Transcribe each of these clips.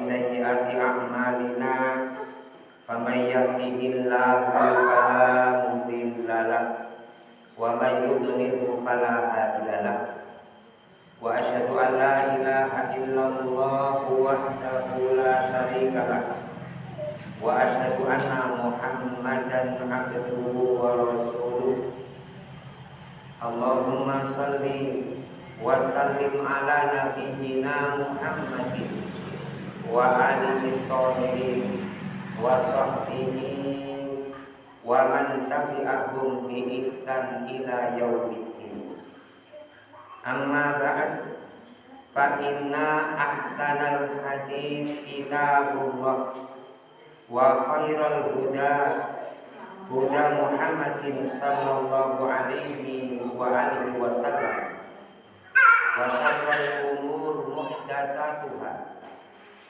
sayyiati a'malina faman yahdihillahu fala mudilla lahu wa man yudlil fala hadiya lahu wa asyhadu an la ilaha illallah wahdahu la syarika lahu wa asyhadu anna muhammadan abduhu wa rasuluh. Allahumma salli wa wa alihi tahirin wa sahbihi wa man tabi'ahum bi ihsan ila yaumiddin amma ba'd fa inna ahsanal hadis kitabullah wa khairal huda huda Muhammadin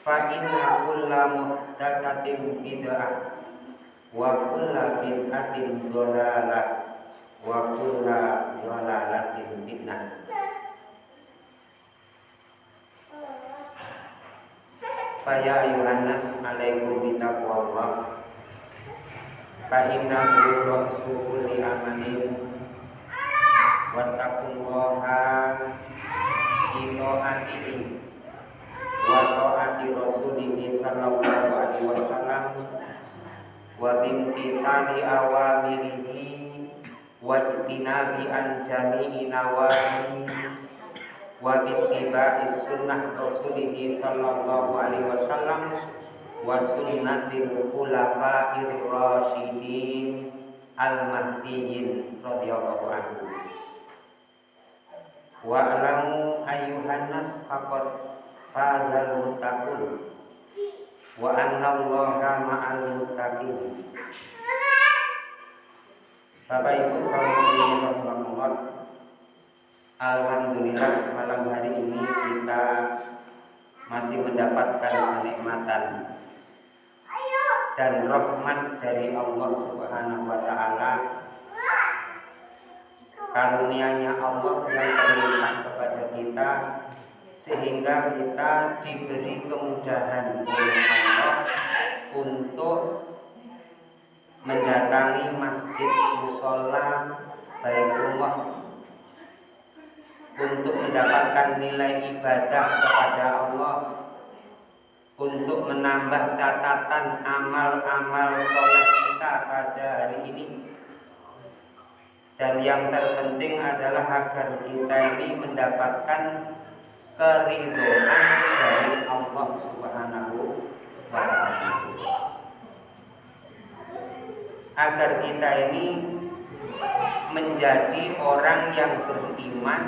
fa inna kulla muhdatsatin bid'ah wa kulla bid'atin dhalalah wa kulla dhalalatin fitnah. Faya ayuhannas alaikum bitaqwallah. Fa innahu rasul li amalin Wattaqullaha. Ito'atihi Wa ta'ati rasulihi sallallahu alaihi wasallam. Wa bimtisali awamirihi. Wajtinabi an jami'i nawahi. Wa bittiba'i sunnah rasulih sallallahu alaihi wasallam. Wa sunnatil khulafa'ir rasyidin al mahdiyyin radhiyallahu anhu. Wa alamu ayyuhan nas faqad fazal muttaqun wa anna allaha ma'al muttaqin. Bapak Ibu kaum muslimin rahimakumullah Alhamdulillah malam hari ini kita masih mendapatkan kenikmatan dan rahmat dari Allah Subhanahu wa taala. Karunia-Nya Allah yang terlimpah kepada kita sehingga kita diberi kemudahan oleh Allah untuk mendatangi masjid musola Baitullah untuk mendapatkan nilai ibadah kepada Allah untuk menambah catatan amal-amal soleh kita pada hari ini. Dan yang terpenting adalah agar kita ini mendapatkan keridhaan dari Allah Subhanahu wa taala. Agar kita ini menjadi orang yang beriman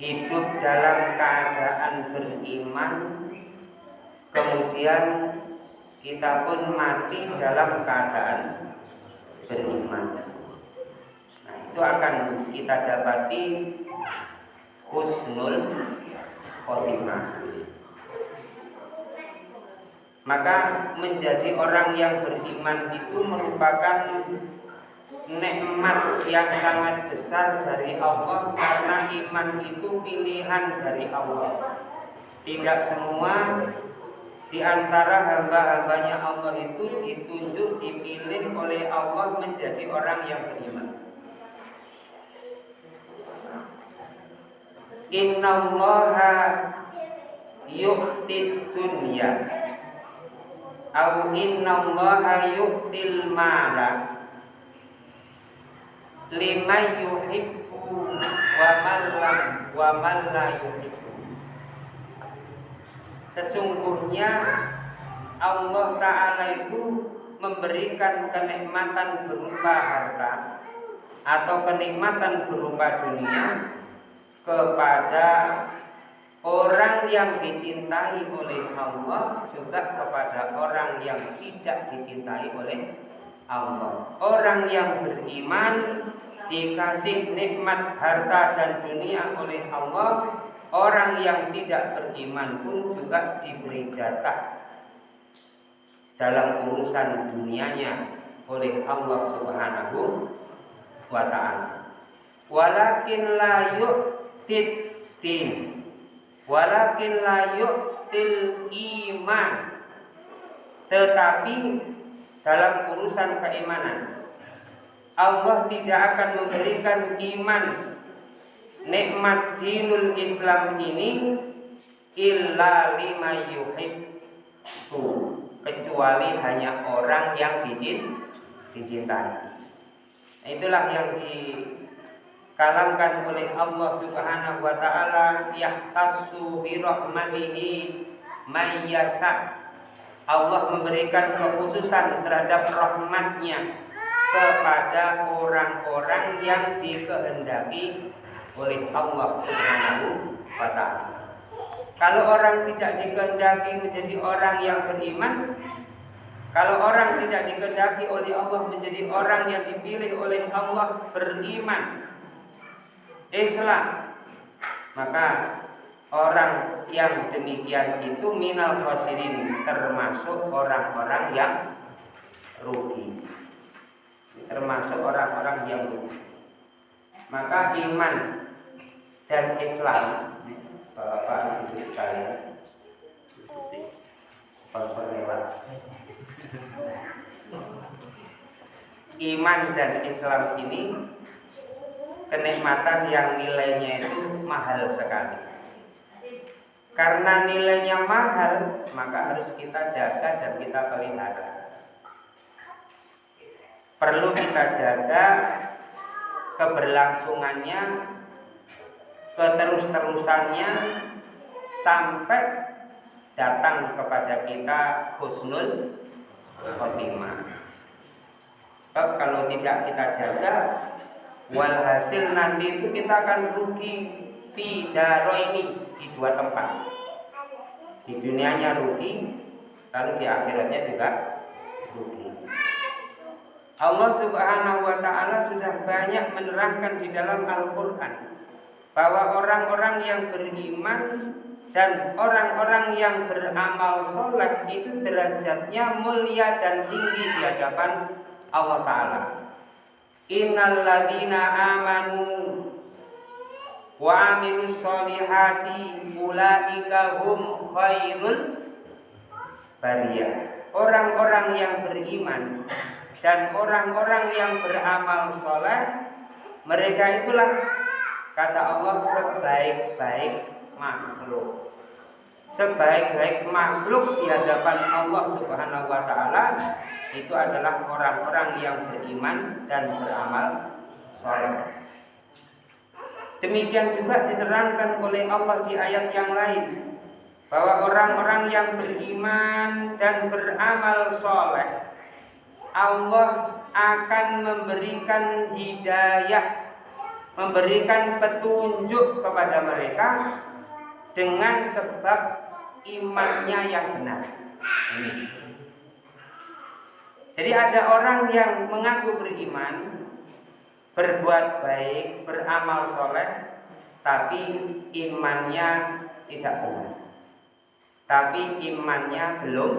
hidup dalam keadaan beriman kemudian kita pun mati dalam keadaan beriman. Nah itu akan kita dapati husnul khotimah maka menjadi orang yang beriman itu merupakan nikmat yang sangat besar dari Allah karena iman itu pilihan dari Allah. Tidak semua di antara hamba-hambanya Allah itu ditunjuk, dipilih oleh Allah menjadi orang yang beriman. Inna allaha yu'tid dunya. Au inna allaha yu'til mala lima yuhibbu wa man wa man la yuhibbu. Sesungguhnya Allah Ta'ala itu memberikan kenikmatan berupa harta atau kenikmatan berupa dunia kepada orang yang dicintai oleh Allah juga kepada orang yang tidak dicintai oleh Allah. Orang yang beriman dikasih nikmat harta dan dunia oleh Allah orang yang tidak beriman pun juga diberi jatah dalam urusan dunianya oleh Allah Subhanahu wa taala. Walakin la din. Walakin la yu'til iman. Tetapi dalam urusan keimanan Allah tidak akan memberikan iman nikmat dinul Islam ini illa lima yuhibbu kecuali hanya orang yang dicintai. Nah, itulah yang dikalamkan oleh Allah Subhanahu wa taala yahtassu bi rahmatihi mayyasa. Allah memberikan kekhususan terhadap rahmatnya kepada orang-orang yang dikehendaki oleh Allah Subhanahu wa taala. Kalau orang tidak dikehendaki menjadi orang yang beriman, kalau orang tidak dikehendaki oleh Allah menjadi orang yang dipilih oleh Allah beriman Islam maka orang yang demikian itu minal khosirin termasuk orang-orang yang rugi. Termasuk orang-orang yang rugi. Maka iman dan Islam Bapak Ibu sekalian sponsor lewat. Iman dan Islam ini kenikmatan yang nilainya itu mahal sekali. Karena nilainya mahal, maka harus kita jaga dan kita pelihara. Perlu kita jaga keberlangsungannya, keterus-terusannya sampai datang kepada kita husnul khotimah. Kalau tidak kita jaga walhasil nanti itu kita akan rugi daro ini di dua tempat. Di dunianya rugi, lalu di akhiratnya juga rugi. Allah Subhanahu wa taala sudah banyak menerangkan di dalam Al-Qur'an bahwa orang-orang yang beriman dan orang-orang yang beramal soleh itu derajatnya mulia dan tinggi di hadapan Allah Ta'ala Innal ladina amanu wa amilus solihati ulaika hum khairul bariyah. Orang-orang yang beriman dan orang-orang yang beramal soleh mereka itulah kata Allah sebaik-baik makhluk sebaik-baik makhluk di hadapan Allah Subhanahu wa taala itu adalah orang-orang yang beriman dan beramal saleh. Demikian juga diterangkan oleh Allah di ayat yang lain bahwa orang-orang yang beriman dan beramal soleh Allah akan memberikan hidayah memberikan petunjuk kepada mereka dengan sebab imannya yang benar. Ini. Jadi ada orang yang mengaku beriman, berbuat baik, beramal soleh, tapi imannya tidak benar. Tapi imannya belum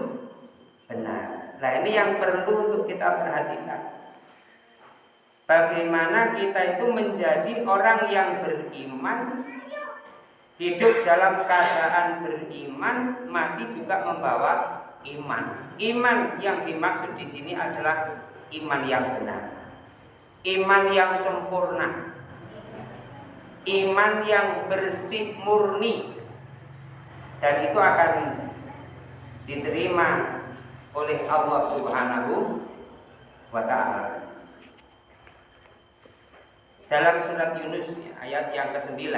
benar. Nah ini yang perlu untuk kita perhatikan. Bagaimana kita itu menjadi orang yang beriman hidup dalam keadaan beriman, mati juga membawa iman. Iman yang dimaksud di sini adalah iman yang benar. Iman yang sempurna. Iman yang bersih murni. Dan itu akan diterima oleh Allah Subhanahu wa taala. Dalam surat Yunus ayat yang ke-9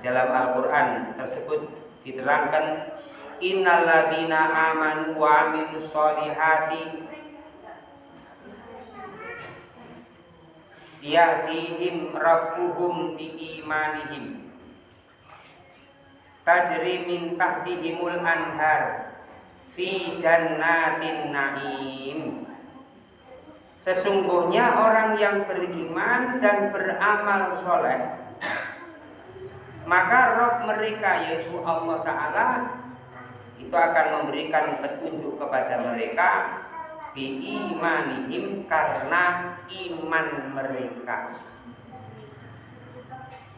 dalam Al-Quran tersebut diterangkan innalladzina amanu wa amilus solihati. Yahdihim rabbuhum imanihim. Tajri min tahtihimul anhar fi jannatin naim. Sesungguhnya orang yang beriman dan beramal soleh maka Rob mereka yaitu Allah Ta'ala itu akan memberikan petunjuk kepada mereka imanihim karena iman mereka.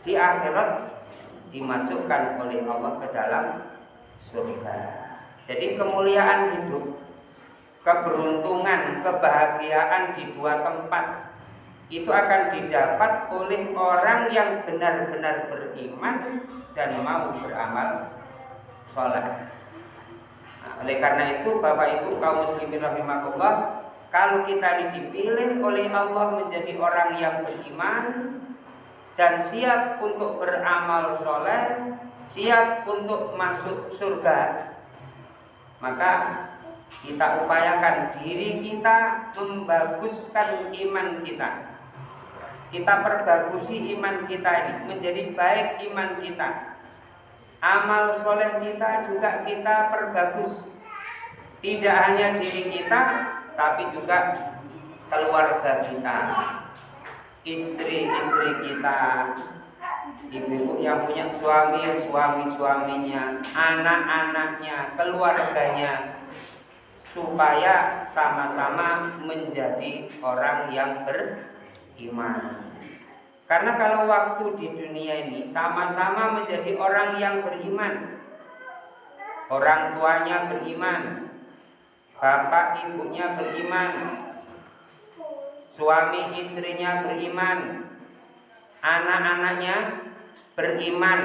Di akhirat dimasukkan oleh Allah ke dalam surga. Jadi kemuliaan hidup keberuntungan kebahagiaan di dua tempat itu akan didapat oleh orang yang benar-benar beriman dan mau beramal sholat. Nah, oleh karena itu Bapak Ibu kaum muslimin rahimahullah kalau kita dipilih oleh Allah menjadi orang yang beriman dan siap untuk beramal soleh, siap untuk masuk surga, maka kita upayakan diri kita membaguskan iman kita kita perbagusi iman kita ini menjadi baik iman kita. Amal soleh kita juga kita perbagus. Tidak hanya diri kita tapi juga keluarga kita istri-istri kita ibu-ibu yang punya suami suami-suaminya anak-anaknya keluarganya supaya sama-sama menjadi orang yang ber iman. Karena kalau waktu di dunia ini sama-sama menjadi orang yang beriman. Orang tuanya beriman, bapak ibunya beriman, suami istrinya beriman, anak-anaknya beriman,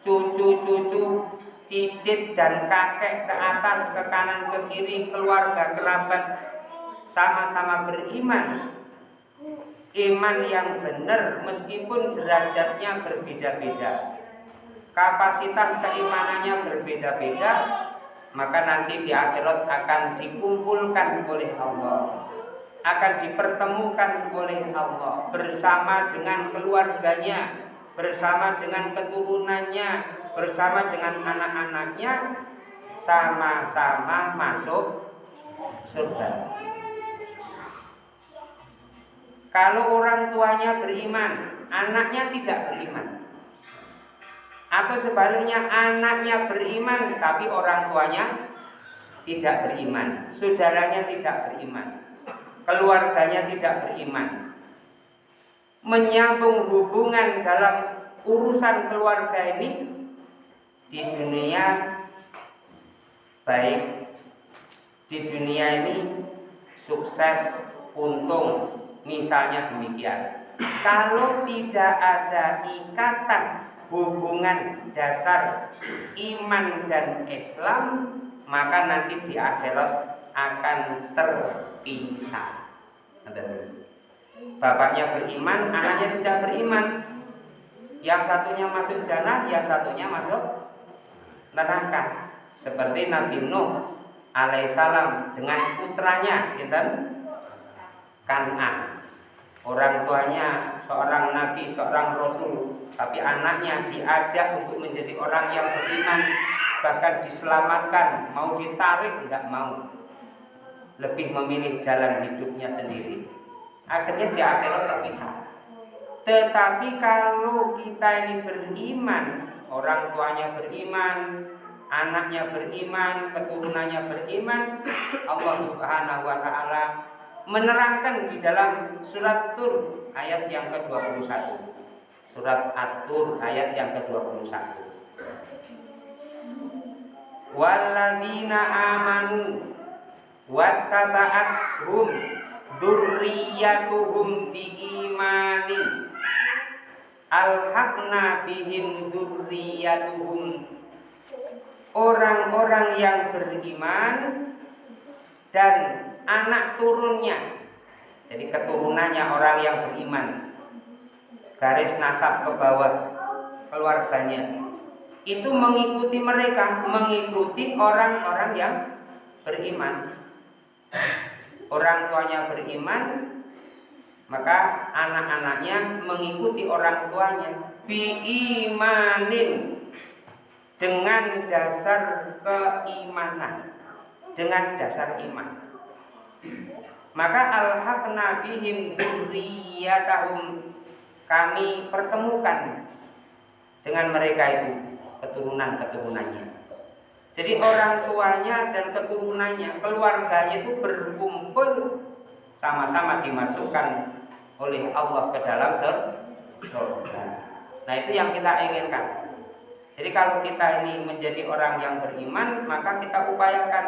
cucu-cucu, cicit dan kakek ke atas, ke kanan, ke kiri, keluarga, kerabat sama-sama beriman iman yang benar meskipun derajatnya berbeda-beda. Kapasitas keimanannya berbeda-beda maka nanti di akhirat akan dikumpulkan oleh Allah. Akan dipertemukan oleh Allah bersama dengan keluarganya bersama dengan keturunannya bersama dengan anak-anaknya sama-sama masuk surga kalau orang tuanya beriman, anaknya tidak beriman. Atau sebaliknya anaknya beriman tapi orang tuanya tidak beriman, saudaranya tidak beriman, keluarganya tidak beriman. Menyambung hubungan dalam urusan keluarga ini di dunia baik di dunia ini sukses untung Misalnya demikian. Kalau tidak ada ikatan hubungan dasar iman dan Islam, maka nanti di akhirat akan terpisah. Bapaknya beriman, anaknya tidak beriman. Yang satunya masuk jannah, yang satunya masuk neraka. Seperti Nabi Nuh alaihissalam dengan putranya? Kanan orang tuanya seorang nabi, seorang rasul, tapi anaknya diajak untuk menjadi orang yang beriman, bahkan diselamatkan, mau ditarik enggak mau. Lebih memilih jalan hidupnya sendiri. Akhirnya di akhirat terpisah. Tetapi kalau kita ini beriman, orang tuanya beriman, anaknya beriman, keturunannya beriman, Allah Subhanahu wa taala menerangkan di dalam surat Tur ayat yang ke-21. Surat At-Tur ayat yang ke-21. Walladzina amanu wattaba'athum dzurriyyatuhum biimanin alhaqna bihim dzurriyyatuhum orang-orang yang beriman dan anak turunnya. Jadi keturunannya orang yang beriman. Garis nasab ke bawah keluarganya. Itu mengikuti mereka mengikuti orang-orang yang beriman. Orang tuanya beriman maka anak-anaknya mengikuti orang tuanya. Biimanin. Dengan dasar keimanan. Dengan dasar iman maka alhaqna bihim dzurriyyatahum kami pertemukan dengan mereka itu keturunan-keturunannya. Jadi orang tuanya dan keturunannya, keluarganya itu berkumpul sama-sama dimasukkan oleh Allah ke dalam surga. Nah itu yang kita inginkan. Jadi kalau kita ini menjadi orang yang beriman, maka kita upayakan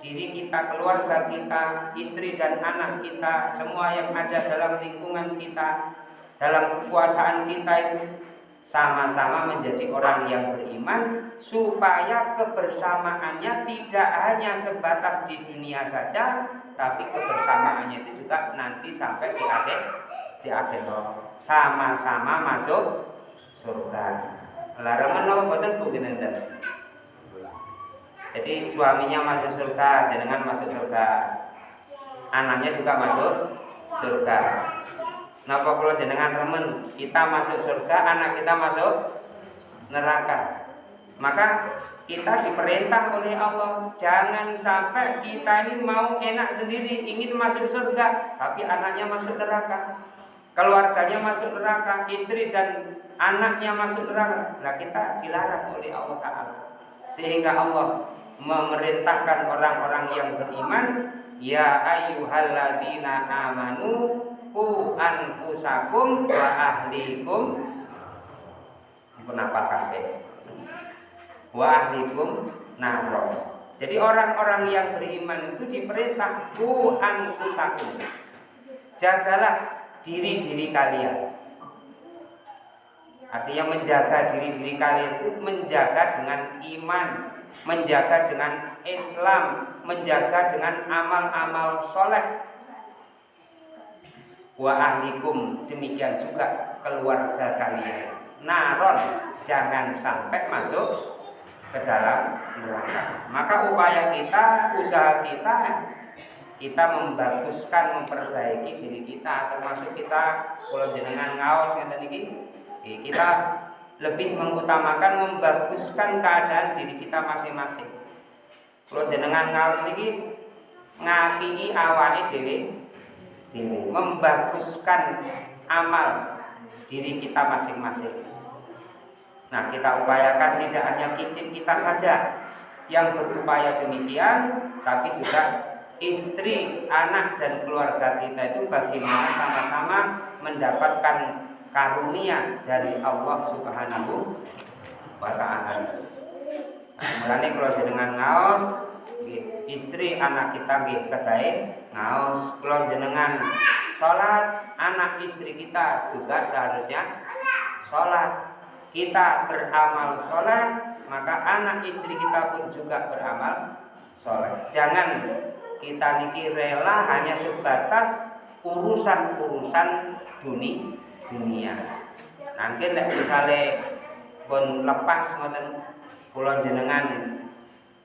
diri kita, keluarga kita, istri dan anak kita, semua yang ada dalam lingkungan kita, dalam kekuasaan kita itu sama-sama menjadi orang yang beriman supaya kebersamaannya tidak hanya sebatas di dunia saja tapi kebersamaannya itu juga nanti sampai di akhir di akhir sama-sama masuk surga. Larangan apa boten Bu jadi suaminya masuk surga jenengan masuk surga anaknya juga masuk surga Napa kalau jenengan remen kita masuk surga, anak kita masuk neraka. Maka kita diperintah oleh Allah jangan sampai kita ini mau enak sendiri ingin masuk surga tapi anaknya masuk neraka. Keluarganya masuk neraka, istri dan anaknya masuk neraka. Nah kita dilarang oleh Allah Taala. Sehingga Allah memerintahkan orang-orang yang beriman, ya ayyuhalladzina amanu ku anfusakum wa ahlikum. Kenapa kabeh. Wa ahlikum naro. Jadi orang-orang yang beriman itu diperintah ku anfusakum. Jagalah diri-diri kalian artinya menjaga diri-diri kalian itu menjaga dengan iman menjaga dengan Islam menjaga dengan amal-amal soleh. Wa ahlikum demikian juga keluarga kalian. Naron jangan sampai masuk ke dalam neraka. Maka upaya kita usaha kita kita membaguskan memperbaiki diri kita termasuk kita kalau jenengan ngaos ngeten iki kita lebih mengutamakan membaguskan keadaan diri kita masing-masing kalau jenengan ngaos niki ngapii awake dhewe diri, membaguskan amal diri kita masing-masing. Nah, kita upayakan tidak hanya kita, kita saja yang berupaya demikian, tapi juga istri, anak dan keluarga kita itu bagaimana sama-sama mendapatkan karunia dari Allah Subhanahu wa taala. Mulane kalau dengan ngaos istri anak kita nggih kedai ngaos. Kula jenengan salat anak istri kita juga seharusnya salat. Kita beramal sholat maka anak istri kita pun juga beramal sholat jangan kita niki rela hanya sebatas urusan-urusan dunia dunia. Nanti misalnya pun lepas ngoten kula jenengan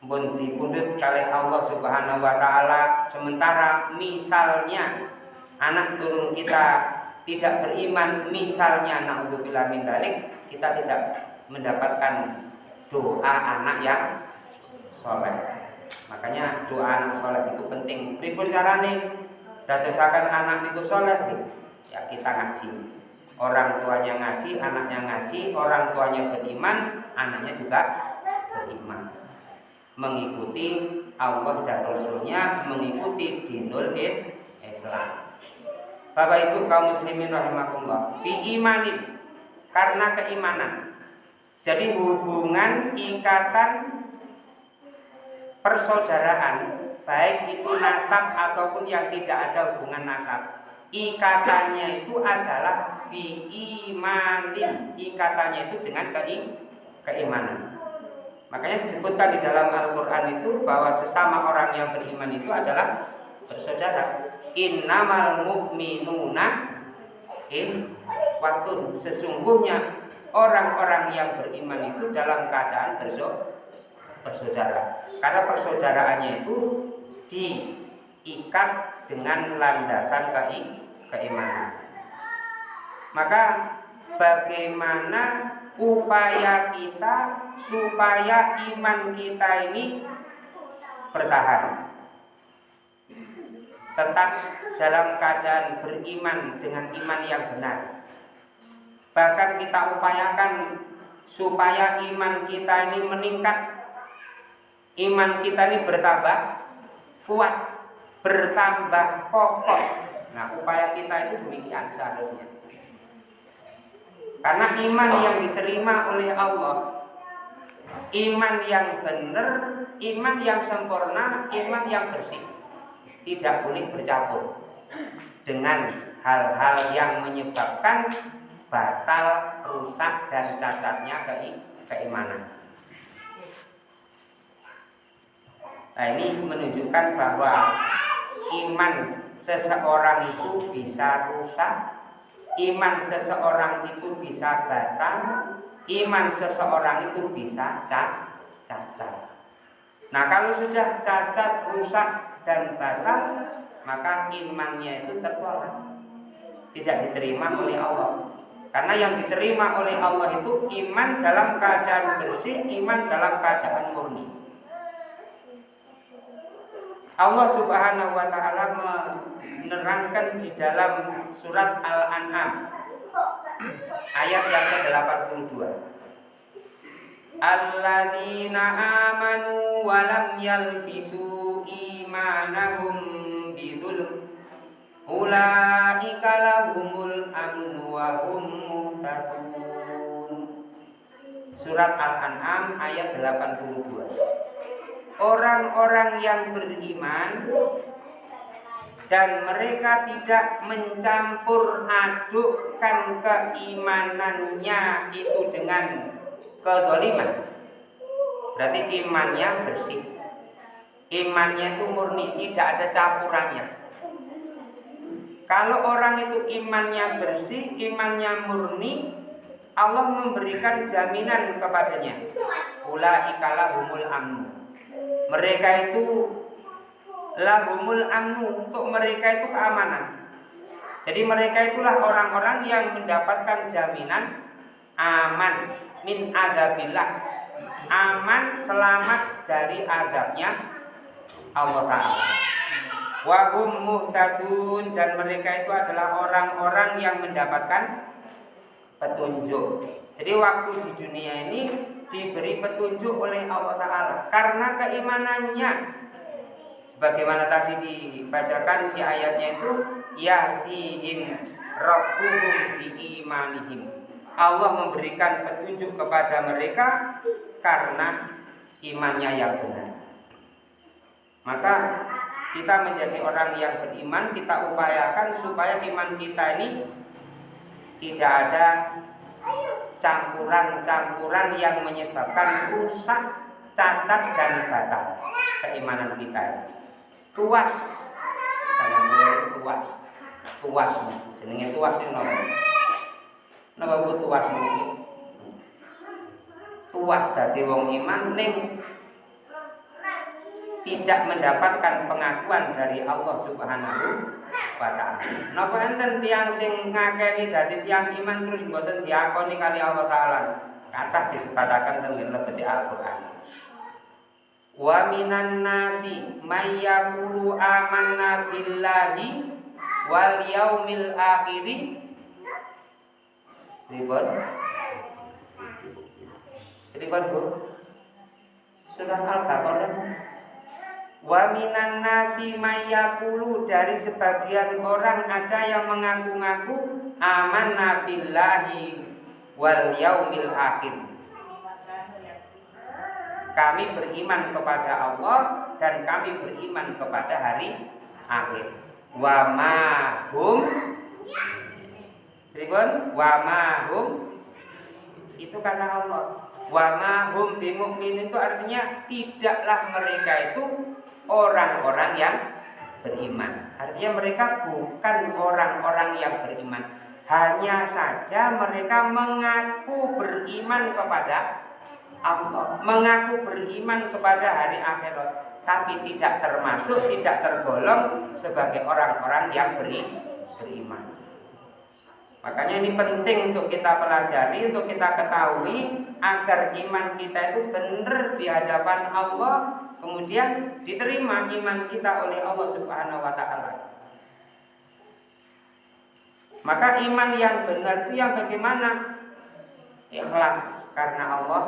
pun dipundhut kali Allah Subhanahu wa taala. Sementara misalnya anak turun kita tidak beriman misalnya naudzubillah min dalik kita tidak mendapatkan doa anak yang soleh. Makanya doa anak soleh itu penting. Pripun carane? Dadosaken anak itu soleh ya kita ngaji orang tuanya ngaji anaknya ngaji orang tuanya beriman anaknya juga beriman. Mengikuti Allah dan Rasulnya mengikuti dinul Islam. Bapak Ibu kaum muslimin rahimakumullah imanin karena keimanan. Jadi hubungan ikatan persaudaraan baik itu nasab ataupun yang tidak ada hubungan nasab ikatannya itu adalah imanin ikatannya itu dengan keimanan Makanya disebutkan di dalam Al-Quran itu bahwa sesama orang yang beriman itu adalah bersaudara. Innamal mu'minuna waktu Sesungguhnya orang-orang yang beriman itu dalam keadaan bersaudara. Karena persaudaraannya itu diikat dengan landasan keimanan. Maka bagaimana upaya kita supaya iman kita ini bertahan? Tetap dalam keadaan beriman dengan iman yang benar. Bahkan kita upayakan supaya iman kita ini meningkat, iman kita ini bertambah kuat, bertambah kokoh. Nah, upaya kita itu demikian seharusnya. Karena iman yang diterima oleh Allah Iman yang benar, iman yang sempurna, iman yang bersih Tidak boleh bercampur Dengan hal-hal yang menyebabkan batal, rusak, dan cacatnya ke keimanan Nah ini menunjukkan bahwa iman seseorang itu bisa rusak iman seseorang itu bisa batal, iman seseorang itu bisa cacat. Nah kalau sudah cacat, rusak dan batal, maka imannya itu tertolak, tidak diterima oleh Allah. Karena yang diterima oleh Allah itu iman dalam keadaan bersih, iman dalam keadaan murni. Allah Subhanahu wa taala menerangkan di dalam surat Al-An'am ayat yang ke-82. Alladzina amanu wa lam yalbisu imanahum bidzulm ulaika lahumul amnu wa hum muhtadun. Surat Al-An'am ayat 82 orang-orang yang beriman dan mereka tidak mencampur adukkan keimanannya itu dengan kedoliman berarti imannya bersih. Imannya itu murni tidak ada campurannya. Kalau orang itu imannya bersih imannya murni Allah memberikan jaminan kepadanya. Ulaikala humul amnu mereka itu lahumul amnu untuk mereka itu keamanan. Jadi mereka itulah orang-orang yang mendapatkan jaminan aman min adabillah. Aman selamat dari adabnya Allah Ta'ala. Wahum muhtadun dan mereka itu adalah orang-orang yang mendapatkan petunjuk. Jadi waktu di dunia ini diberi petunjuk oleh Allah Ta'ala karena keimanannya. Sebagaimana tadi dibacakan di ayatnya itu yahdihim rabbuhum imanihim Allah memberikan petunjuk kepada mereka karena imannya yang benar. Maka kita menjadi orang yang beriman kita upayakan supaya iman kita ini tidak ada campuran-campuran yang menyebabkan rusak, cacat dan batal keimanan kita. Tuas, boleh tuas, tuas, jenenge tuas ini nopo. Bu tuas ini? Tuas dari wong iman ning tidak mendapatkan pengakuan dari Allah Subhanahu wa taala. Napa enten tiyang sing ngakeni dadi tiyang iman terus mboten diakoni kali Allah taala? Kata disebatakan dengan lebih Al-Qur'an. Wa minan nasi may yaqulu amanna billahi wal yaumil akhir. Ribon. Ribon Bu. Sudah Al-Baqarah Wa minan nasi mayakulu dari sebagian orang ada yang mengaku-ngaku aman nabillahi wal yaumil akhir. Kami beriman kepada Allah dan kami beriman kepada hari akhir. Wa ma hum Ribun, wa ma hum itu kata Allah. Wa ma hum bimumin itu artinya tidaklah mereka itu orang-orang yang beriman. Artinya mereka bukan orang-orang yang beriman. Hanya saja mereka mengaku beriman kepada Allah, mengaku beriman kepada hari akhirat, tapi tidak termasuk, tidak tergolong sebagai orang-orang yang beri, beriman. Makanya ini penting untuk kita pelajari, untuk kita ketahui agar iman kita itu benar di hadapan Allah, kemudian diterima iman kita oleh Allah Subhanahu wa taala. Maka iman yang benar itu yang bagaimana? ikhlas karena Allah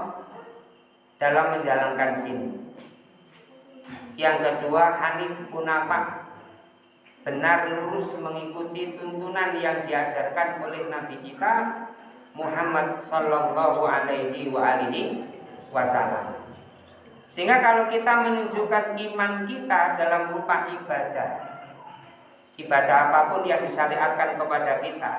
dalam menjalankan din. Yang kedua, hanif kunafah benar lurus mengikuti tuntunan yang diajarkan oleh Nabi kita Muhammad Sallallahu Alaihi wa alihi Wasallam. Sehingga kalau kita menunjukkan iman kita dalam rupa ibadah, ibadah apa pun yang disyariatkan kepada kita,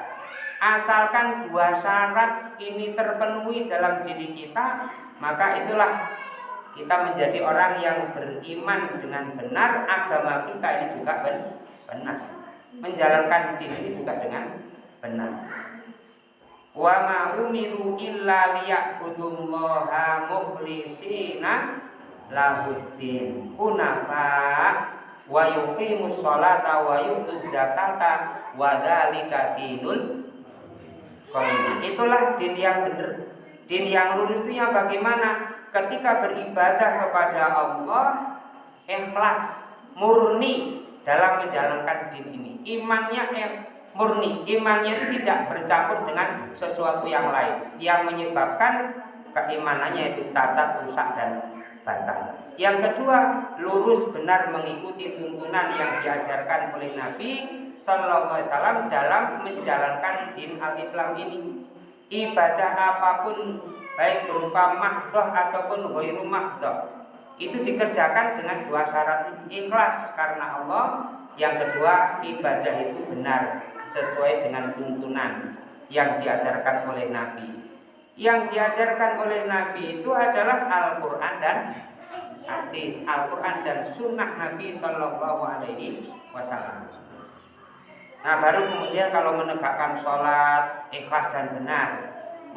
asalkan dua syarat ini terpenuhi dalam diri kita, maka itulah kita menjadi orang yang beriman dengan benar, agama kita ini juga benar. Menjalankan din ini juga dengan benar. Wa ma umiru illa liya'budullaha mukhlisina lahuddin kunafa wa yuqimus sholata wa yutuz zakata wa dzalika dinul itulah din yang benar din yang lurus itu yang bagaimana? Ketika beribadah kepada Allah ikhlas murni dalam menjalankan din ini. Imannya eh, murni, imannya itu tidak bercampur dengan sesuatu yang lain. Yang menyebabkan keimanannya itu cacat, rusak dan batal. Yang kedua, lurus benar mengikuti tuntunan yang diajarkan oleh Nabi Sallallahu Alaihi Wasallam dalam menjalankan din al-Islam ini. Ibadah apa pun baik berupa mahdoh ataupun ghairu mahdoh itu dikerjakan dengan dua syarat ikhlas karena Allah yang kedua ibadah itu benar sesuai dengan tuntunan yang diajarkan oleh Nabi yang diajarkan oleh Nabi itu adalah Al-Quran dan hadis. Al-Quran dan sunnah Nabi Shallallahu Alaihi Wasallam. Nah baru kemudian kalau menegakkan sholat ikhlas dan benar.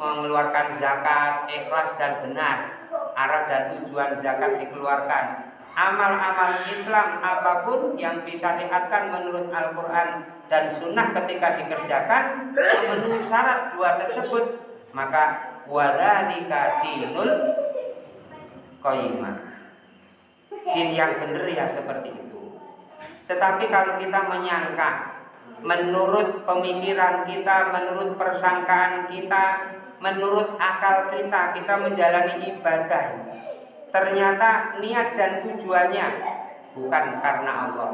Mengeluarkan zakat ikhlas dan benar. Arah dan tujuan zakat dikeluarkan. Amal-amal Islam apa pun yang disyariatkan menurut Al-Quran dan Sunnah ketika dikerjakan memenuhi syarat dua tersebut maka wadhalika dinul qayyimah din yang benar ya seperti itu. Tetapi kalau kita menyangka menurut pemikiran kita menurut persangkaan kita menurut akal kita kita menjalani ibadah. Ternyata niat dan tujuannya bukan karena Allah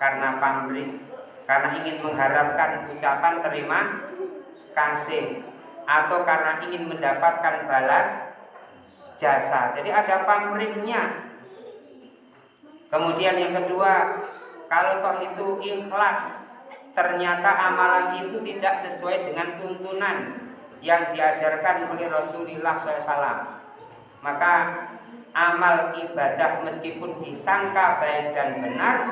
karena pamrih karena ingin mengharapkan ucapan terima kasih atau karena ingin mendapatkan balas jasa. Jadi ada pamrihnya. Kemudian yang kedua kalau toh itu ikhlas ternyata amalan itu tidak sesuai dengan tuntunan yang diajarkan oleh Rasulullah SAW maka amal ibadah meskipun disangka baik dan benar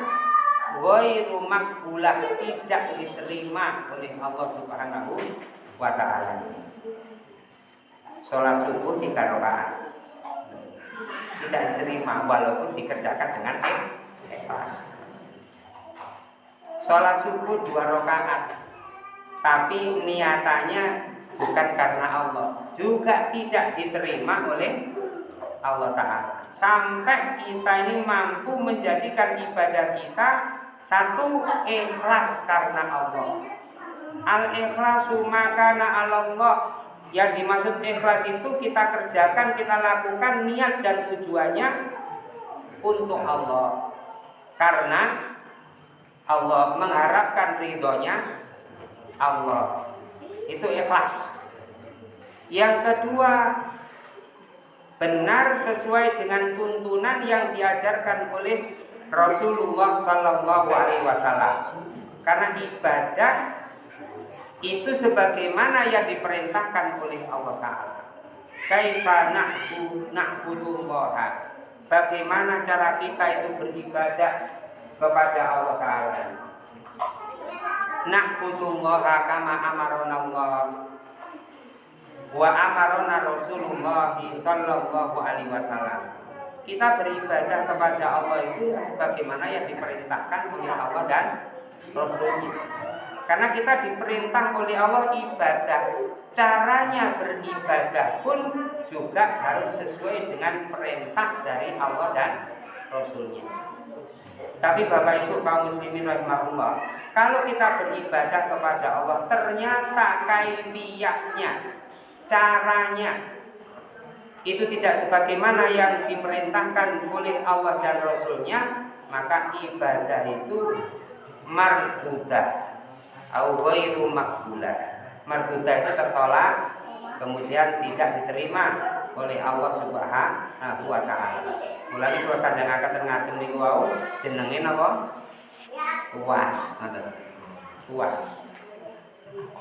ghairu makbulah tidak diterima oleh Allah Subhanahu wa taala. Salat subuh tiga rakaat. Tidak diterima walaupun dikerjakan dengan ikhlas. Salat subuh dua rakaat. Tapi niatannya bukan karena Allah. Juga tidak diterima oleh Allah Ta'ala. Sampai kita ini mampu menjadikan ibadah kita satu ikhlas karena Allah. Al ikhlasu makana Allah yang dimaksud ikhlas itu kita kerjakan kita lakukan niat dan tujuannya untuk Allah. Karena Allah mengharapkan ridhonya Allah. Itu ikhlas. Yang kedua benar sesuai dengan tuntunan yang diajarkan oleh Rasulullah Wasallam. Karena ibadah itu sebagaimana yang diperintahkan oleh Allah Taala. Kaifa na'budu na'budullah. Bagaimana cara kita itu beribadah kepada Allah Taala na'budullaha kama amarona Allah wa amarona Rasulullah sallallahu alaihi wasallam. Kita beribadah kepada Allah itu sebagaimana yang diperintahkan oleh Allah dan Rasulnya. Karena kita diperintah oleh Allah ibadah, caranya beribadah pun juga harus sesuai dengan perintah dari Allah dan Rasulnya. Tapi Bapak Ibu kaum muslimin rahimahullah, kalau kita beribadah kepada Allah ternyata kaifiyahnya caranya itu tidak sebagaimana yang diperintahkan oleh Allah dan Rasulnya maka ibadah itu mardudah au ghairu makbulah mardudah itu tertolak kemudian tidak diterima oleh Allah Subhanahu wa taala. Mulane kula sanjangaken ngajeng niku wau jenenge napa? Tuas, ngoten. Tuas.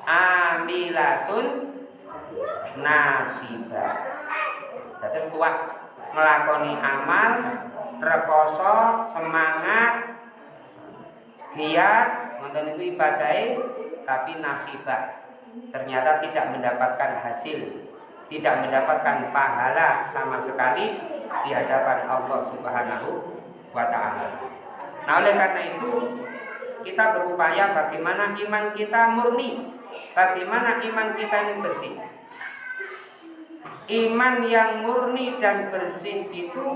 Amilatun nasibah. Dados tuas nglakoni amal, rekoso, semangat, giat, ngoten itu ibadahe tapi nasibah ternyata tidak mendapatkan hasil tidak mendapatkan pahala sama sekali di hadapan Allah Subhanahu wa taala. Nah, oleh karena itu kita berupaya bagaimana iman kita murni, bagaimana iman kita ini bersih. Iman yang murni dan bersih itu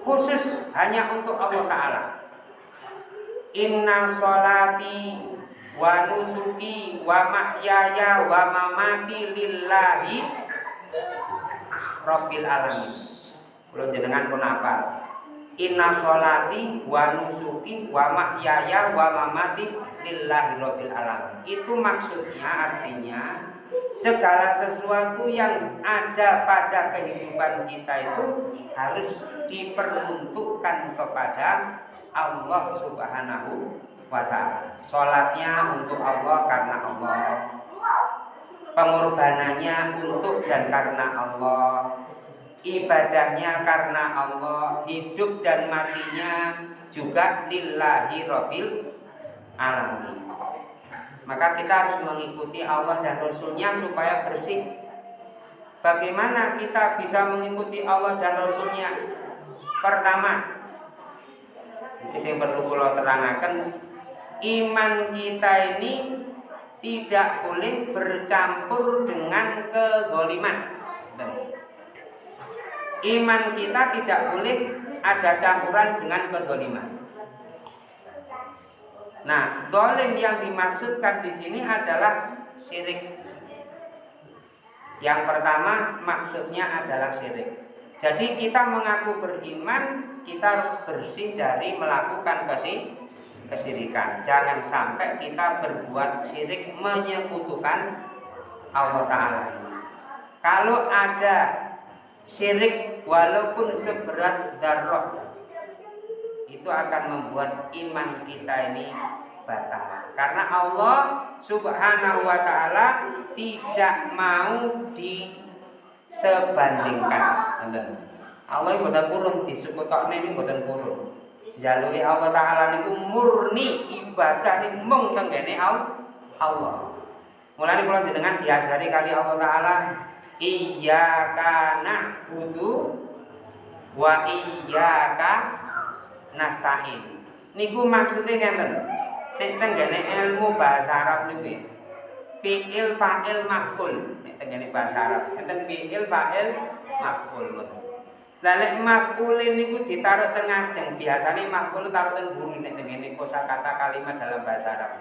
khusus hanya untuk Allah taala. Inna sholati wa nusuki wa mahyaya wa mamati lillahi rabbil alamin. Kula jenengan pun apa? Inna sholati wa nusuki wa mahyaya wa mamati lillahi rabbil alamin. Itu maksudnya artinya segala sesuatu yang ada pada kehidupan kita itu harus diperuntukkan kepada Allah Subhanahu wa ta'ala. Sholatnya untuk Allah karena Allah. Pengorbanannya untuk dan karena Allah. Ibadahnya karena Allah. Hidup dan matinya juga lillahi rabbil alamin. Maka kita harus mengikuti Allah dan Rasulnya supaya bersih. Bagaimana kita bisa mengikuti Allah dan Rasulnya? Pertama Yang perlu kalau terangkan iman kita ini tidak boleh bercampur dengan kezoliman. Iman kita tidak boleh ada campuran dengan kezoliman. Nah, dolim yang dimaksudkan di sini adalah syirik. Yang pertama maksudnya adalah syirik. Jadi kita mengaku beriman, kita harus bersih dari melakukan kesih kesyirikan. Jangan sampai kita berbuat syirik menyekutukan Allah Ta'ala. Kalau ada syirik walaupun seberat darah itu akan membuat iman kita ini batal. Karena Allah Subhanahu wa taala tidak mau disebandingkan. Allah yang boten purun disukutokne ini boten purun jalui Allah taala niku murni ibadah nih mung tenggene Allah. Mulane kula jenengan diajari kali Allah taala iyyaka na'budu wa iyyaka nasta'in. Niku maksudnya ngeten. Nek tenggene ilmu bahasa Arab niku fi'il fa'il maf'ul nek tenggene bahasa Arab. Enten fi'il fa'il maf'ul. Lah lek maf'ul niku ditaruh tengah jeng, biasane maf'ul taruh teng buri nek ngene kosakata kalimat dalam bahasa Arab.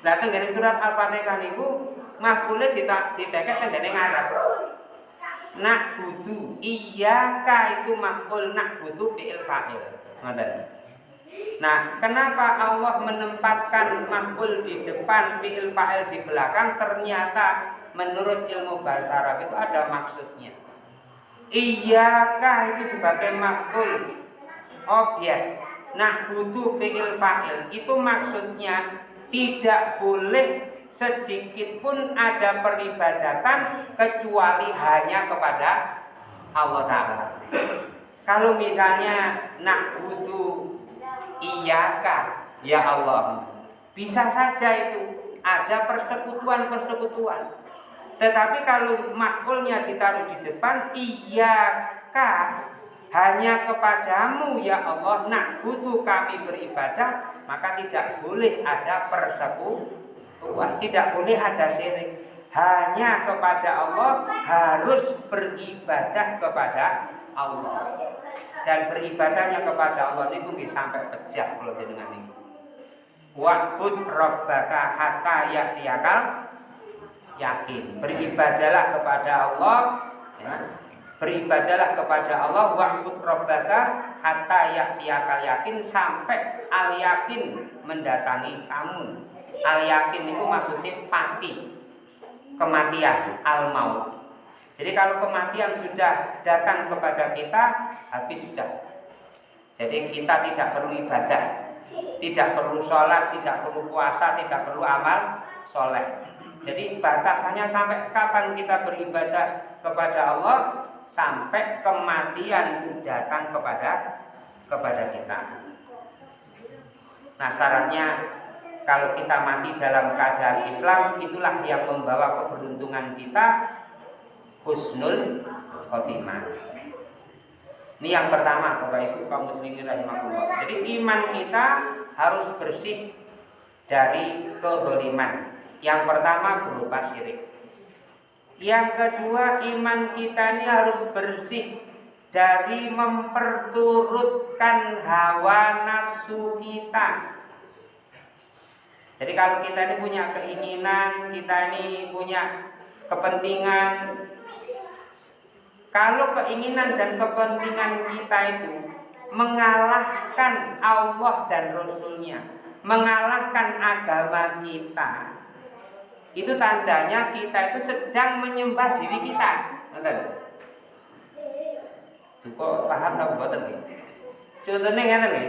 Lah tengene surat Al-Fatihah niku maf'ul diteket tengene ngarep. Nak butuh iya ka itu maf'ul nak butuh fi'il fa'il. Ngoten. Nah, kenapa Allah menempatkan maf'ul di depan, fi'il fa'il di belakang? Ternyata menurut ilmu bahasa Arab itu ada maksudnya. Iyaka itu sebagai makhluk objek. Nah butuh fi'il fa'il itu maksudnya tidak boleh sedikit pun ada peribadatan kecuali hanya kepada Allah Ta'ala. Kalau misalnya nak butuh iyaka? Ya Allah. Bisa saja itu. Ada persekutuan-persekutuan. Tetapi kalau makulnya ditaruh di depan iya kah hanya kepadamu ya Allah nak butuh kami beribadah maka tidak boleh ada persekutuan tidak boleh ada syirik hanya kepada Allah harus beribadah kepada Allah dan beribadahnya kepada Allah itu bisa sampai pecah kalau dengan ini wa'bud rabbaka hatta ya'tiyakal yakin. Beribadalah kepada Allah ya. Beribadalah kepada Allah wa'bud rabbaka hatta ya'tiyakal yakin sampai al yakin mendatangi kamu. Al yakin itu maksudnya pati. Kematian, al maut. Jadi kalau kematian sudah datang kepada kita, habis sudah. Jadi kita tidak perlu ibadah, tidak perlu sholat, tidak perlu puasa, tidak perlu amal soleh. Jadi batasannya sampai kapan kita beribadah kepada Allah sampai kematian itu datang kepada kepada kita. Nah syaratnya kalau kita mati dalam keadaan Islam itulah yang membawa keberuntungan kita husnul khotimah. Ini yang pertama Bapak Ibu kaum muslimin rahimahullah. Jadi iman kita harus bersih dari kedoliman. Yang pertama berupa syirik. Yang kedua iman kita ini harus bersih dari memperturutkan hawa nafsu kita. Jadi kalau kita ini punya keinginan, kita ini punya kepentingan, kalau keinginan dan kepentingan kita itu mengalahkan Allah dan Rasulnya, mengalahkan agama kita, itu tandanya kita itu sedang menyembah diri kita. Nonton. Kok paham napa mboten nggih? Contohnya ngeten nggih.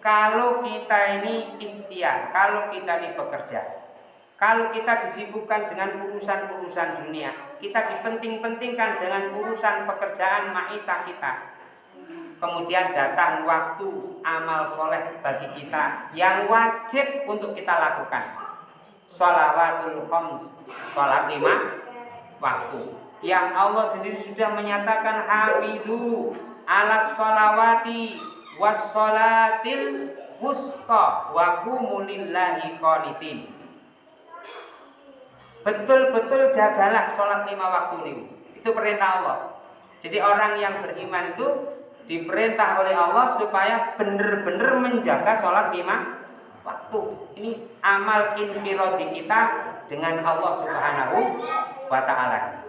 Kalau kita ini ikhtiar, kalau kita ini bekerja, kalau kita disibukkan dengan urusan-urusan dunia, kita dipenting-pentingkan dengan urusan pekerjaan maisha kita. Kemudian datang waktu amal soleh bagi kita yang wajib untuk kita lakukan. Sholawatul khams sholat lima waktu. Yang Allah sendiri sudah menyatakan hamidu ala sholawati was sholatil wusta wa betul-betul jagalah sholat lima waktu ini itu perintah Allah jadi orang yang beriman itu diperintah oleh Allah supaya benar-benar menjaga sholat lima waktu. Ini amal infirodi kita dengan Allah Subhanahu wa taala.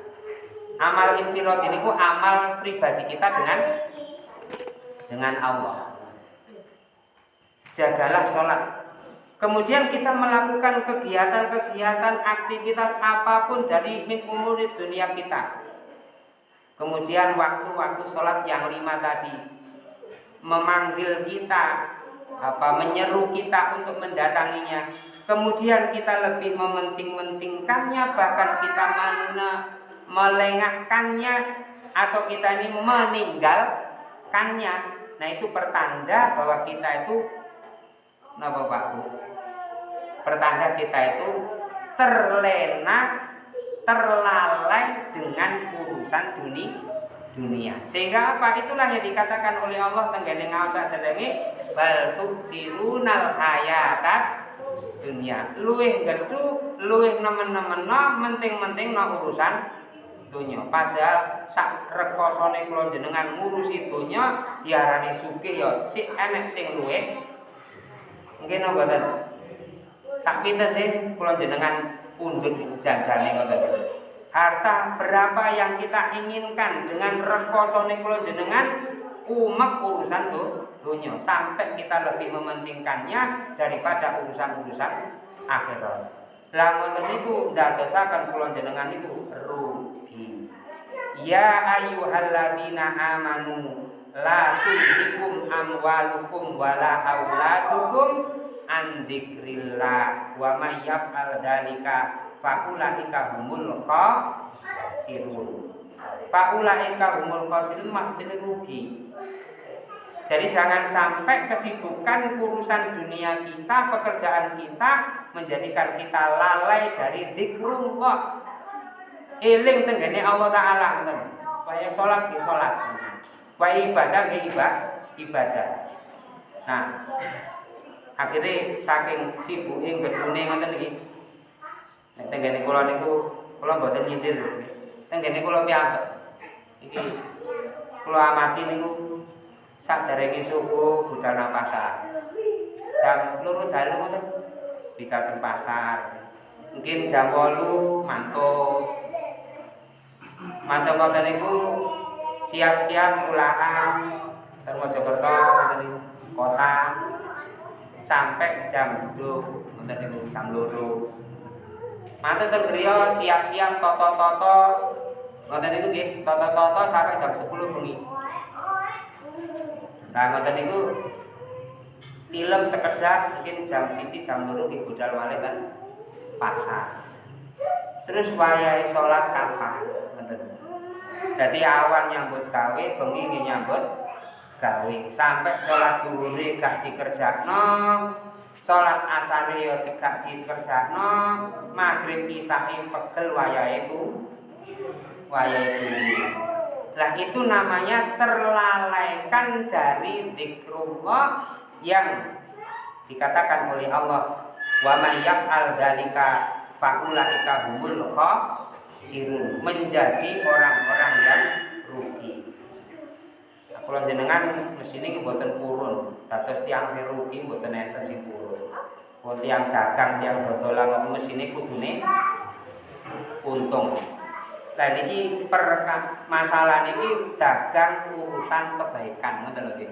Amal infirodi ini amal pribadi kita dengan dengan Allah. Jagalah sholat. Kemudian kita melakukan kegiatan-kegiatan aktivitas apa pun dari min umuri dunia kita. Kemudian waktu-waktu sholat yang lima tadi. Memanggil kita apa menyeru kita untuk mendatanginya. Kemudian kita lebih mementing-mentingkannya bahkan kita mana melengahkannya atau kita ini meninggalkannya. Nah itu pertanda bahwa kita itu napa Pak Bu pertanda kita itu terlena terlalai dengan urusan dunia dunia. Sehingga apa? Itulah yang dikatakan oleh Allah tenggene ngaosak dadange bal tuksirunal hayatat dunia. Luwih gedhu, luwih nemen-nemen menting-menting no urusan dunia. Padahal sak rekosone kula jenengan ngurusi dunia diarani sugih ya si enek sing luwih. Mungkin napa mboten? Sak pinten sih kula jenengan pundhut janjane ngoten harta berapa yang kita inginkan dengan rekoso kula jenengan umek urusan tuh dunia sampai kita lebih mementingkannya daripada urusan-urusan akhirat. Lah ngoten niku ndadosaken kula jenengan itu rugi. Ya ayyuhalladzina amanu la tulhikum amwalukum wala auladukum an dzikrillah wa may yaf'al dzalika faulaika humul khasirun faulaika humul khasirun maksudnya rugi jadi jangan sampai kesibukan urusan dunia kita, pekerjaan kita menjadikan kita lalai dari zikrullah. Eling tenggene Allah taala ngoten. Waya salat ki salat. Waya ibadah ki ibadah. Nah, akhirnya saking sibuke gedune ngoten iki tenggene kula niku kula mboten nyindir. Tenggene kula piyambak. Iki kula amati niku saderenge subuh budal nang pasar. Jam loro dalu ngoten budal pasar. mungkin jam 8 mantuk mantuk ngoten niku siap-siap pulaan termasuk kerto kota. Sampai jam 2 ngoten niku jam 2 mantuk teng siap-siap toto-toto. Ngoten niku nggih toto-toto sampai jam 10 bengi. Nah ngoten niku film sekedar mungkin jam siji jam loro di budal malih kan. Pasar. Terus wayai sholat kapan jadi awan nyambut gawe bengi nyambut gawe. Sampai sholat duhuri gak dikerjakno sholat asar yo gak dikerjakno maghrib isai pegel wayai itu wayai itu Nah itu namanya terlalaikan dari zikrullah yang dikatakan oleh Allah. Wa may yaf'al dzalika faulaika humul khasirun menjadi orang-orang yang rugi. Kalau jenengan ini buatan purun, dados tiang si rugi buatan enten si purun. Kalau tiang dagang, tiang dodolan ini kudune untung. Dan ini per masalah ini dagang urusan kebaikan, ngoten lho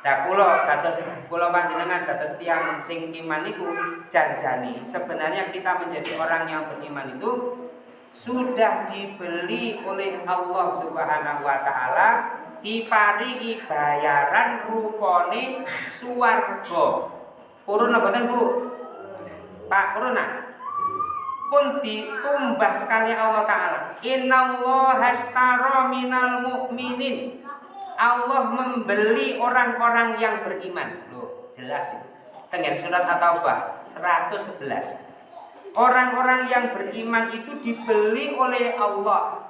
Nah kula dados kula panjenengan dados tiang sing iman itu janjani. Sebenarnya kita menjadi orang yang beriman itu sudah dibeli oleh Allah Subhanahu wa taala diparingi bayaran rupane suwarga. Purun mboten Bu? Pak, purun pun ditumbas sekali Allah Ta'ala. Innallaha astara minal mu'minin. Allah membeli orang-orang yang beriman. Loh, jelas itu. Dengan surat At-Taubah 111 Orang-orang yang beriman itu dibeli oleh Allah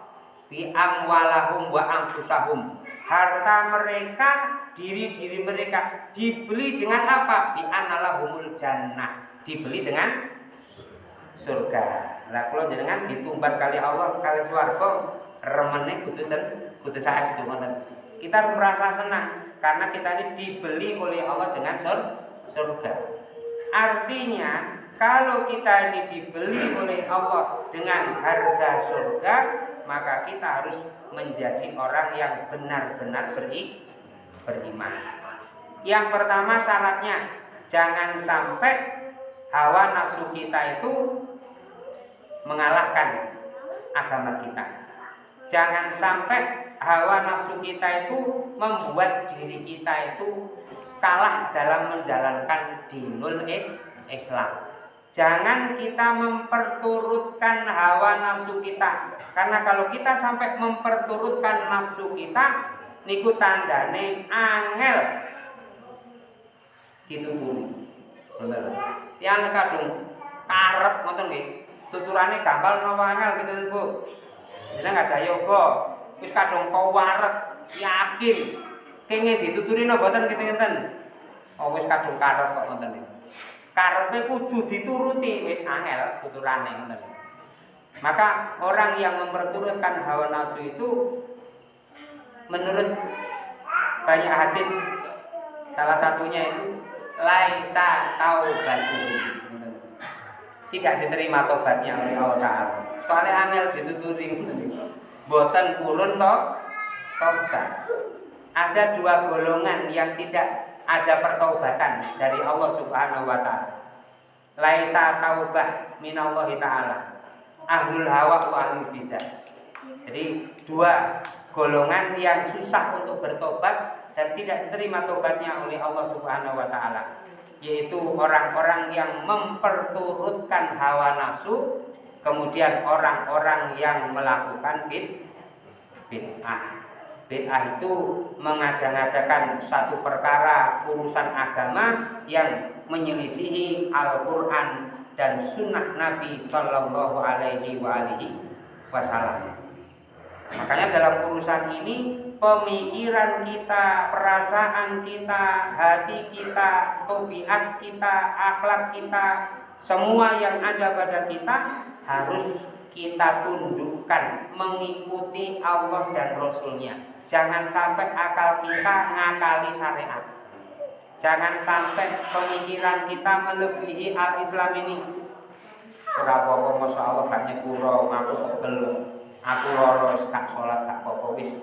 Bi amwalahum wa anfusahum Harta mereka, diri-diri mereka Dibeli dengan apa? Bi analahumul jannah Dibeli dengan surga. Lah kula jenengan ditumbas kali Allah kali swarga remene putusan putus saestu. Kita merasa senang karena kita ini dibeli oleh Allah dengan sur surga. Artinya kalau kita ini dibeli oleh Allah dengan harga surga, maka kita harus menjadi orang yang benar-benar beri, beriman. Yang pertama syaratnya jangan sampai hawa nafsu kita itu mengalahkan agama kita. Jangan sampai hawa nafsu kita itu membuat diri kita itu kalah dalam menjalankan dinul Islam. Jangan kita memperturutkan hawa nafsu kita. Karena kalau kita sampai memperturutkan nafsu kita, niku tandane angel dituturi. Bener. Yang kadung karep ngoten nggih tuturane gampal napa angel gitu Bu. Jeneng ada yoga, wis kadung kau warek, yakin kenging dituturi napa boten gitu ngenten. Oh wis kadung karep kok ngoten iki. Karepe kudu dituruti wis angel tuturane ngoten. Maka orang yang memperturutkan hawa nafsu itu menurut banyak hadis salah satunya itu laisa taubatu tidak diterima tobatnya oleh Allah Ta'ala. Soalnya angel dituturi boten purun toh tobat ada dua golongan yang tidak ada pertobatan dari Allah Subhanahu wa taala. Laisa taubah minallahi taala. Ahlul hawa wa ahlul bidah. Jadi dua golongan yang susah untuk bertobat dan tidak diterima tobatnya oleh Allah Subhanahu wa taala yaitu orang-orang yang memperturutkan hawa nafsu kemudian orang-orang yang melakukan bid bid'ah bid'ah itu mengada-ngadakan satu perkara urusan agama yang menyelisihi Al-Quran dan sunnah Nabi Shallallahu Alaihi Wasallam. Makanya dalam urusan ini pemikiran kita, perasaan kita, hati kita, tobiat kita, akhlak kita, semua yang ada pada kita harus kita tundukkan mengikuti Allah dan Rasulnya. Jangan sampai akal kita ngakali syariat. Jangan sampai pemikiran kita melebihi al-Islam ini. apa-apa masa Allah gak nyepuro aku pegel aku loro gak salat gak apa-apa wis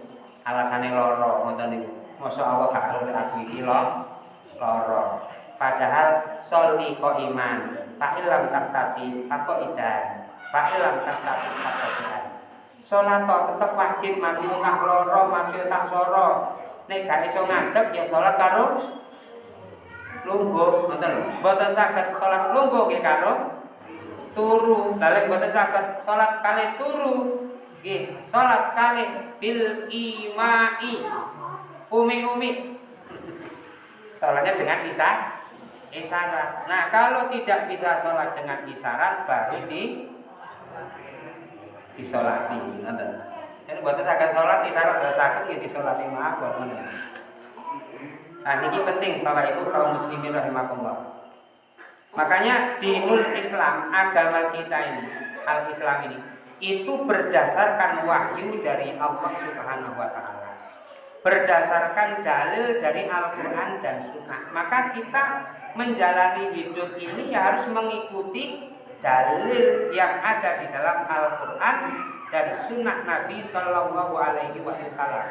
alasane loro ngoten niku masa Allah gak arep aku iki loro padahal soli ko iman fa ilam tastati fa idan fa ilam tastati fa idan salat tetep wajib masih tak loro masih tak soro. Nek gak iso ngadeg ya salat karo lungguh lho mboten saged salat lungguh nggih karo turu. Balik boten saged salat kali turu nggih salat kali bil imai. Umi-umi. Salatnya dengan isyarat isyarat. Nah kalau tidak bisa sholat dengan isyarat baru di disolati ngoten ini buat saged sholat isyarat saged ya disolati buat Nah, ini penting Bapak Ibu kaum muslimin rahimakumullah. Makanya dinul Islam, agama kita ini, al-Islam ini, itu berdasarkan wahyu dari Allah Subhanahu wa taala. Berdasarkan dalil dari Al-Qur'an dan Sunnah. Maka kita menjalani hidup ini ya harus mengikuti dalil yang ada di dalam Al-Qur'an dan Sunnah Nabi Shallallahu Alaihi Wasallam.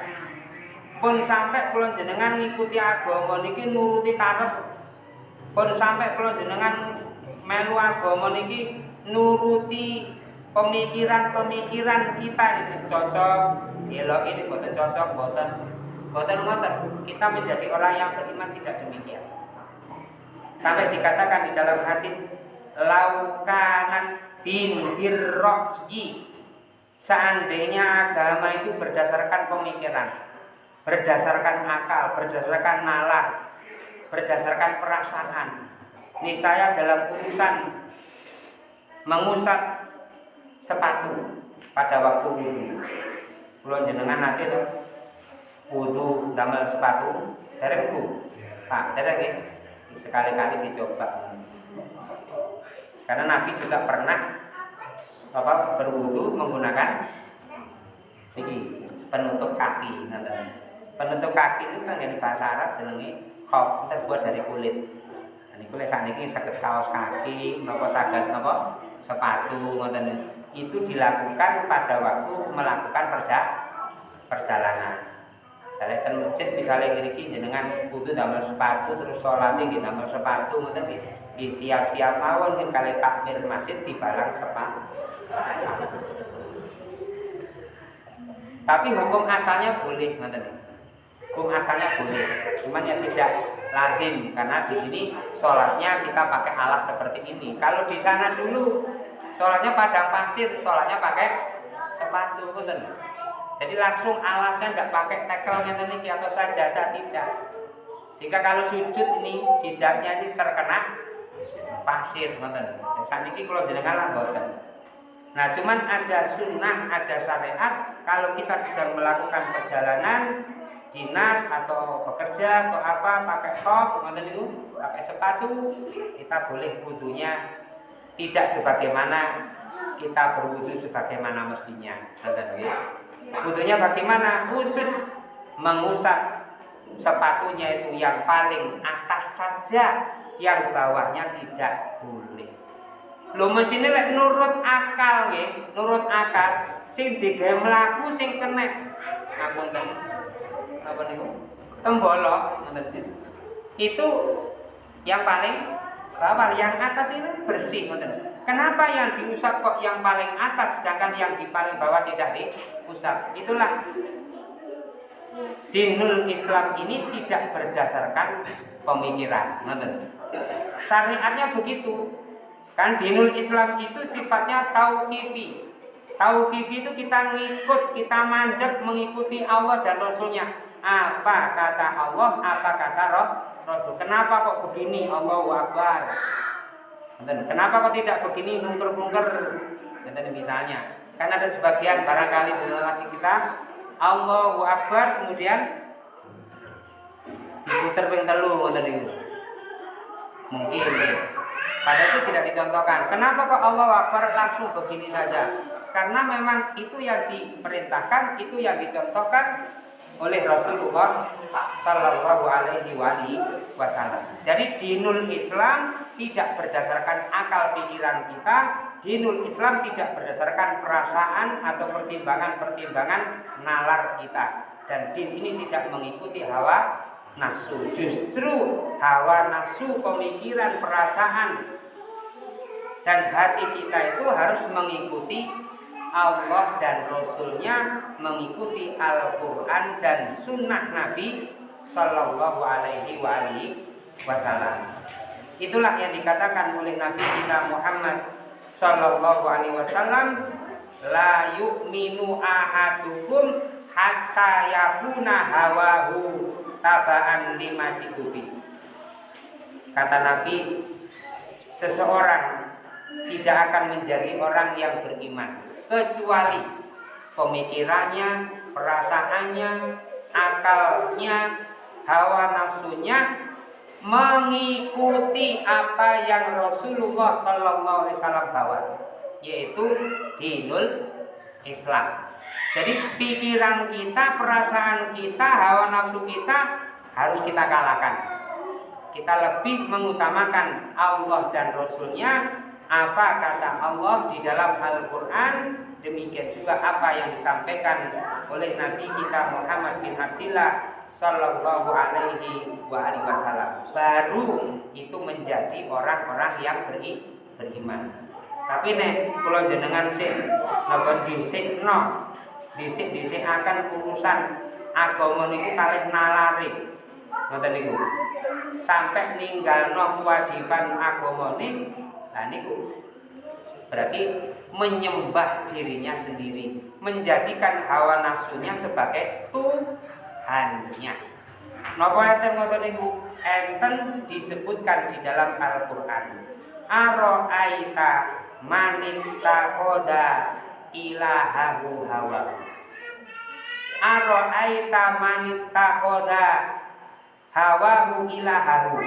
Pun sampai kalau jenengan ngikuti agama niki nuruti karep pun sampai kalau jenengan melu agama niki nuruti pemikiran-pemikiran kita ini cocok, elok ini boten cocok, boten boten ngoten. Kita menjadi orang yang beriman tidak demikian. Sampai dikatakan di dalam hadis laukanan bin birroyi seandainya agama itu berdasarkan pemikiran berdasarkan akal berdasarkan nalar berdasarkan perasaan. Ini saya dalam urusan mengusap sepatu pada waktu wudhu. Kalau jenengan nanti tuh wudhu damel sepatu, bu, pak, dari sekali-kali dicoba. Karena Nabi juga pernah apa berwudhu menggunakan ini penutup kaki, penutup kaki itu kan yang bahasa Arab jenenge khop terbuat dari kulit. Ini kulit saat ini sakit kaos kaki, nopo sakit nopo sepatu, ngoten itu dilakukan pada waktu melakukan perja perjalanan. Dari ke masjid misalnya ngriki jenengan kudu damel sepatu terus sholat nggih damel sepatu ngoten nggih. Siap-siap mawon nggih kali takmir masjid dibalang sepatu. Tapi hukum asalnya boleh ngoten hukum asalnya boleh cuman yang tidak lazim karena di sini sholatnya kita pakai alat seperti ini. Kalau di sana dulu sholatnya padang pasir sholatnya pakai sepatu betul jadi langsung alasnya tidak pakai tekelnya ini atau sajadah tidak sehingga kalau sujud ini jidaknya ini terkena pasir saat ini kalau jenengan lamboten Nah, cuman ada sunnah, ada syariat. Kalau kita sedang melakukan perjalanan, dinas atau bekerja atau apa pakai top itu pakai sepatu kita boleh wudhunya tidak sebagaimana kita berwudhu sebagaimana mestinya ya. Wudhunya bagaimana? Khusus mengusap sepatunya itu yang paling atas saja yang bawahnya tidak boleh. Lo mesinnya lek nurut akal nggih nurut akal sing digawe mlaku sing kena. Ngapunten apa nih tembolok itu yang paling bawah yang atas ini bersih kenapa yang diusap kok yang paling atas sedangkan yang di paling bawah tidak diusap itulah dinul Islam ini tidak berdasarkan pemikiran syariatnya begitu kan dinul Islam itu sifatnya tauqifi tauqifi itu kita ngikut kita mandek mengikuti Allah dan Rasulnya apa kata Allah, apa kata Rasul. Kenapa kok begini? Allahu Akbar. Kenapa kok tidak begini mungker-mungker? misalnya, kan ada sebagian barangkali di lagi kita Allahu Akbar kemudian diputer ping telu. Mungkin ya. Padahal itu tidak dicontohkan. Kenapa kok Allah Akbar langsung begini saja? Karena memang itu yang diperintahkan, itu yang dicontohkan oleh Rasulullah Sallallahu Alaihi Wasallam. Jadi dinul Islam tidak berdasarkan akal pikiran kita, dinul Islam tidak berdasarkan perasaan atau pertimbangan-pertimbangan nalar kita. Dan din ini tidak mengikuti hawa nafsu. Justru hawa nafsu, pemikiran, perasaan dan hati kita itu harus mengikuti Allah dan Rasulnya mengikuti Al-Quran dan Sunnah Nabi Sallallahu Alaihi Wasallam. Itulah yang dikatakan oleh Nabi kita Muhammad Sallallahu Alaihi Wasallam, la yu'minu ahadukum hatta yakuna hawahu tabaan lima cikubi. Kata Nabi, seseorang tidak akan menjadi orang yang beriman kecuali pemikirannya, perasaannya, akalnya, hawa nafsunya mengikuti apa yang Rasulullah Sallallahu Alaihi Wasallam bawa, yaitu dinul Islam. Jadi pikiran kita, perasaan kita, hawa nafsu kita harus kita kalahkan. Kita lebih mengutamakan Allah dan Rasulnya apa kata Allah di dalam Al-Quran? Demikian juga apa yang disampaikan oleh Nabi kita Muhammad bin Abdullah Sallallahu Alaihi Wasallam. Baru itu menjadi orang-orang yang beri, beriman. Tapi nih kalau jenengan sih napa disik no disik disik akan urusan agama niku kalih nalari. Ngoten niku. Sampai ninggal no kewajiban agama niku Nah berarti menyembah dirinya sendiri, menjadikan hawa nafsunya sebagai Tuhannya. Napa enten ngoten niku? Enten disebutkan di dalam Al-Qur'an. Aro'aita manittakhadha ilahahu hawa. Aro'aita manittakhadha hawahu ilahahu.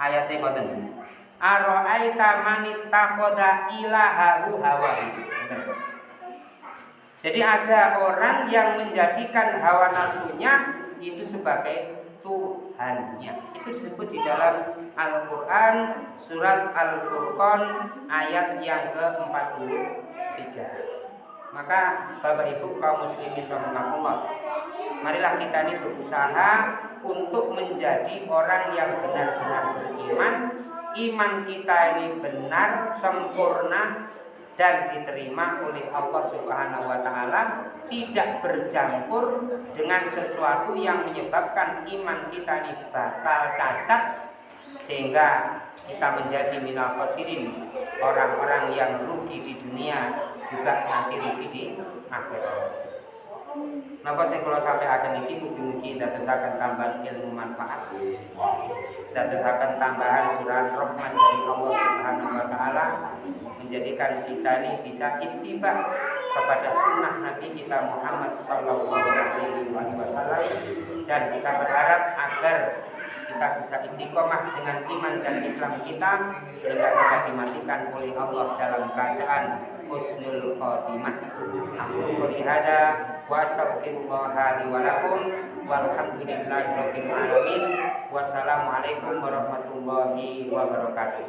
Ayatnya ngoten. Aro'aita manittakhadha ilahahu hawahu. Jadi ada orang yang menjadikan hawa nafsunya itu sebagai Tuhannya. Itu disebut di dalam Al-Quran surat Al-Furqan ayat yang ke-43. Maka Bapak Ibu kaum muslimin rahimakumullah, marilah kita ini berusaha untuk menjadi orang yang benar-benar beriman iman kita ini benar, sempurna dan diterima oleh Allah Subhanahu wa taala, tidak bercampur dengan sesuatu yang menyebabkan iman kita ini batal cacat sehingga kita menjadi minal khasirin, orang-orang yang rugi di dunia juga nanti rugi di akhirat. Napa sing kula sampaikan iki mugi-mugi ndadosaken tambahan ilmu manfaat. Ndadosaken tambahan curahan rahmat dari Allah Subhanahu wa taala menjadikan kita ini bisa ittiba kepada sunnah Nabi kita Muhammad sallallahu alaihi wasallam dan kita berharap agar kita bisa istiqomah dengan iman dan Islam kita sehingga kita dimatikan oleh Allah dalam keadaan husnul khotimah. Aku qouli hada wa astaghfirullah li wa lakum walhamdulillahi rabbil alamin. Wassalamualaikum warahmatullahi wabarakatuh.